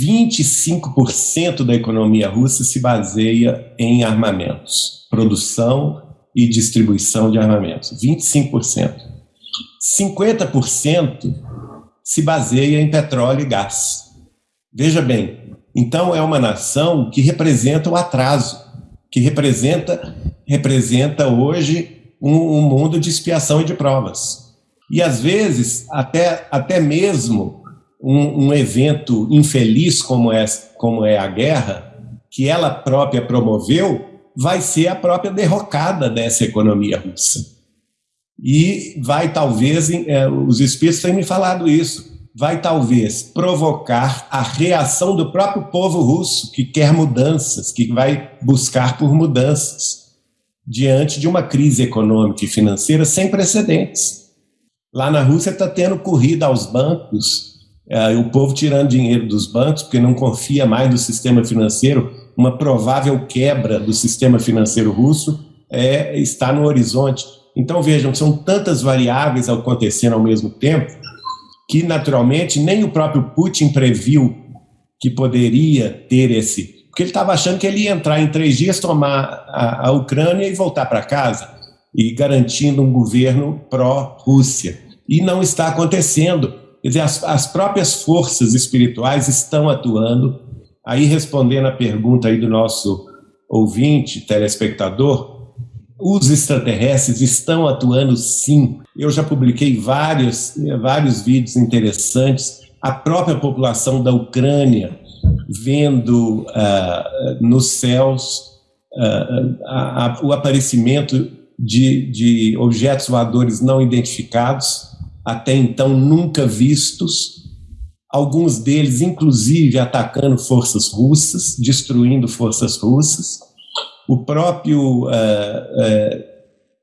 25% da economia russa se baseia em armamentos, produção e distribuição de armamentos. 25%. 50% se baseia em petróleo e gás. Veja bem, então é uma nação que representa o atraso, que representa, representa hoje um, um mundo de expiação e de provas. E às vezes, até, até mesmo um, um evento infeliz como é, como é a guerra, que ela própria promoveu, vai ser a própria derrocada dessa economia russa. E vai talvez, é, os espíritos têm me falado isso, vai talvez provocar a reação do próprio povo russo, que quer mudanças, que vai buscar por mudanças, diante de uma crise econômica e financeira sem precedentes. Lá na Rússia está tendo corrida aos bancos, é, o povo tirando dinheiro dos bancos, porque não confia mais no sistema financeiro, uma provável quebra do sistema financeiro russo é, está no horizonte. Então, vejam, são tantas variáveis acontecendo ao mesmo tempo que, naturalmente, nem o próprio Putin previu que poderia ter esse. Porque ele estava achando que ele ia entrar em três dias, tomar a, a Ucrânia e voltar para casa, e garantindo um governo pró-Rússia. E não está acontecendo. Quer dizer, as, as próprias forças espirituais estão atuando. Aí, respondendo a pergunta aí do nosso ouvinte, telespectador, os extraterrestres estão atuando sim. Eu já publiquei vários, vários vídeos interessantes. A própria população da Ucrânia vendo uh, nos céus uh, a, a, o aparecimento de, de objetos voadores não identificados, até então nunca vistos, alguns deles, inclusive, atacando forças russas, destruindo forças russas o próprio uh, uh,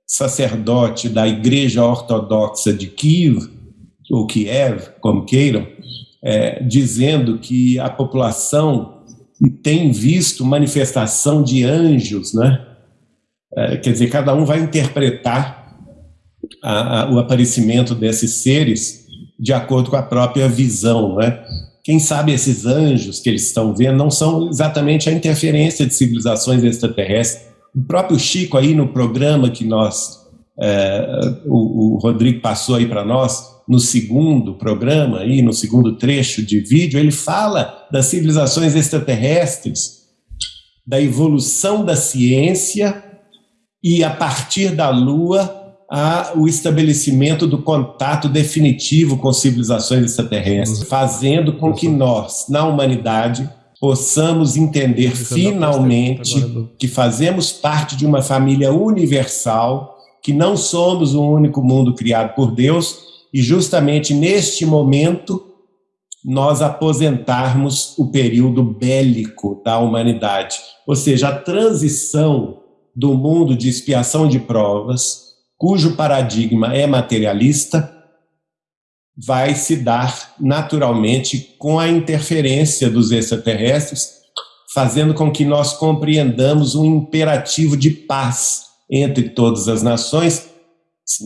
sacerdote da Igreja Ortodoxa de Kiev, ou Kiev, como queiram, é, dizendo que a população tem visto manifestação de anjos, né? É, quer dizer, cada um vai interpretar a, a, o aparecimento desses seres de acordo com a própria visão, né? quem sabe esses anjos que eles estão vendo não são exatamente a interferência de civilizações extraterrestres. O próprio Chico aí no programa que nós, é, o, o, Rodrigo passou aí para nós, no segundo programa, aí, no segundo trecho de vídeo, ele fala das civilizações extraterrestres, da evolução da ciência e a partir da Lua a, o estabelecimento do contato definitivo com civilizações extraterrestres, fazendo com que nós, na humanidade, possamos entender finalmente que fazemos parte de uma família universal, que não somos um único mundo criado por Deus, e justamente neste momento nós aposentarmos o período bélico da humanidade, ou seja, a transição do mundo de expiação de provas cujo paradigma é materialista, vai se dar naturalmente com a interferência dos extraterrestres, fazendo com que nós compreendamos um imperativo de paz entre todas as nações.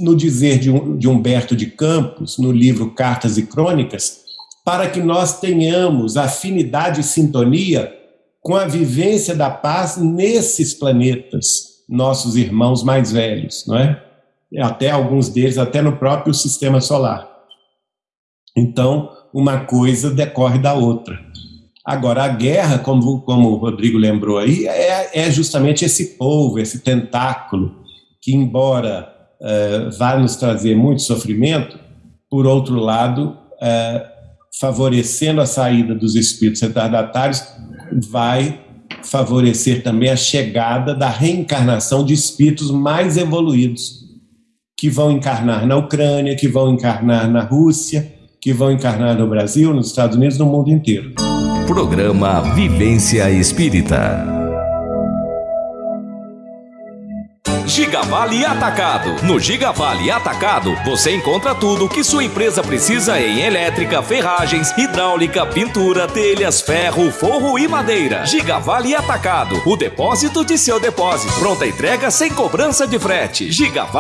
No dizer de, Humberto de Campos, no livro Cartas e Crônicas, para que nós tenhamos afinidade e sintonia com a vivência da paz nesses planetas, nossos irmãos mais velhos, não é? Até alguns deles, até no próprio sistema solar. Então, uma coisa decorre da outra. Agora, a guerra, como, como o Rodrigo lembrou aí, é, é justamente esse polvo, esse tentáculo, que, embora uh, vá nos trazer muito sofrimento, por outro lado, uh, favorecendo a saída dos espíritos retardatários, vai favorecer também a chegada da reencarnação de espíritos mais evoluídos, que vão encarnar na Ucrânia, que vão encarnar na Rússia, que vão encarnar no Brasil, nos Estados Unidos, no mundo inteiro. Programa Vivência Espírita. Gigavale Atacado. No Gigavale Atacado, você encontra tudo que sua empresa precisa em elétrica, ferragens, hidráulica, pintura, telhas, ferro, forro e madeira. Gigavale Atacado. O depósito de seu depósito. Pronta entrega sem cobrança de frete. Gigavale